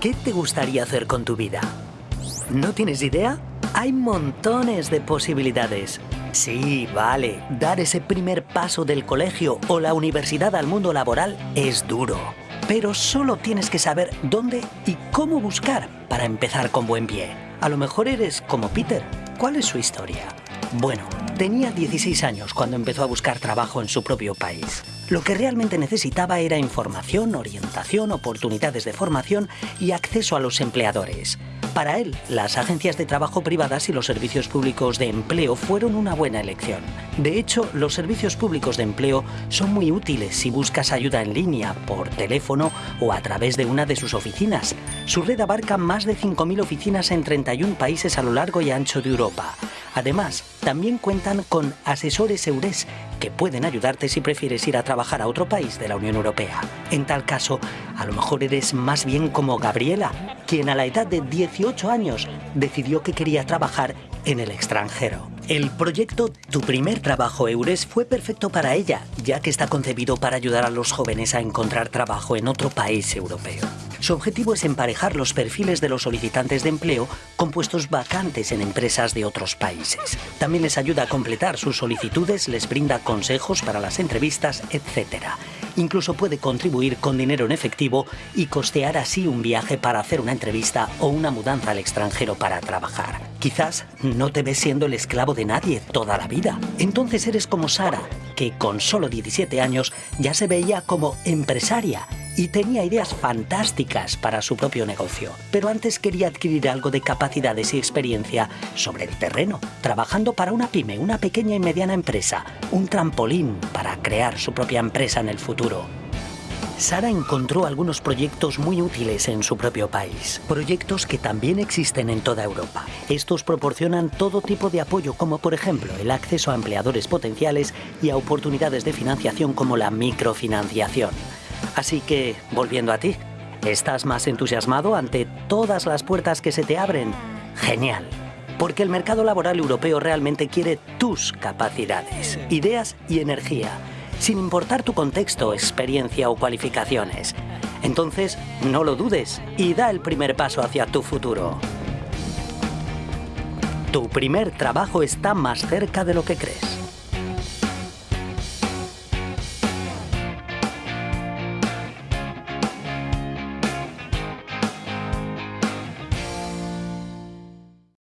¿Qué te gustaría hacer con tu vida? ¿No tienes idea? Hay montones de posibilidades. Sí, vale, dar ese primer paso del colegio o la universidad al mundo laboral es duro. Pero solo tienes que saber dónde y cómo buscar para empezar con buen pie. A lo mejor eres como Peter. ¿Cuál es su historia? Bueno, tenía 16 años cuando empezó a buscar trabajo en su propio país. Lo que realmente necesitaba era información, orientación, oportunidades de formación y acceso a los empleadores. Para él, las agencias de trabajo privadas y los servicios públicos de empleo fueron una buena elección. De hecho, los servicios públicos de empleo son muy útiles si buscas ayuda en línea, por teléfono o a través de una de sus oficinas. Su red abarca más de 5.000 oficinas en 31 países a lo largo y ancho de Europa. Además, también cuentan con asesores EURES que pueden ayudarte si prefieres ir a trabajar a otro país de la Unión Europea. En tal caso, a lo mejor eres más bien como Gabriela, quien a la edad de 18 años decidió que quería trabajar en el extranjero. El proyecto Tu primer trabajo EURES fue perfecto para ella, ya que está concebido para ayudar a los jóvenes a encontrar trabajo en otro país europeo. Su objetivo es emparejar los perfiles de los solicitantes de empleo con puestos vacantes en empresas de otros países. También les ayuda a completar sus solicitudes, les brinda consejos para las entrevistas, etc. Incluso puede contribuir con dinero en efectivo y costear así un viaje para hacer una entrevista o una mudanza al extranjero para trabajar. Quizás no te ves siendo el esclavo de nadie toda la vida. Entonces eres como Sara, que con solo 17 años ya se veía como empresaria y tenía ideas fantásticas para su propio negocio. Pero antes quería adquirir algo de capacidades y experiencia sobre el terreno, trabajando para una pyme, una pequeña y mediana empresa, un trampolín para crear su propia empresa en el futuro. Sara encontró algunos proyectos muy útiles en su propio país, proyectos que también existen en toda Europa. Estos proporcionan todo tipo de apoyo como por ejemplo el acceso a empleadores potenciales y a oportunidades de financiación como la microfinanciación. Así que, volviendo a ti, ¿estás más entusiasmado ante todas las puertas que se te abren? Genial. Porque el mercado laboral europeo realmente quiere tus capacidades, ideas y energía, sin importar tu contexto, experiencia o cualificaciones. Entonces, no lo dudes y da el primer paso hacia tu futuro. Tu primer trabajo está más cerca de lo que crees.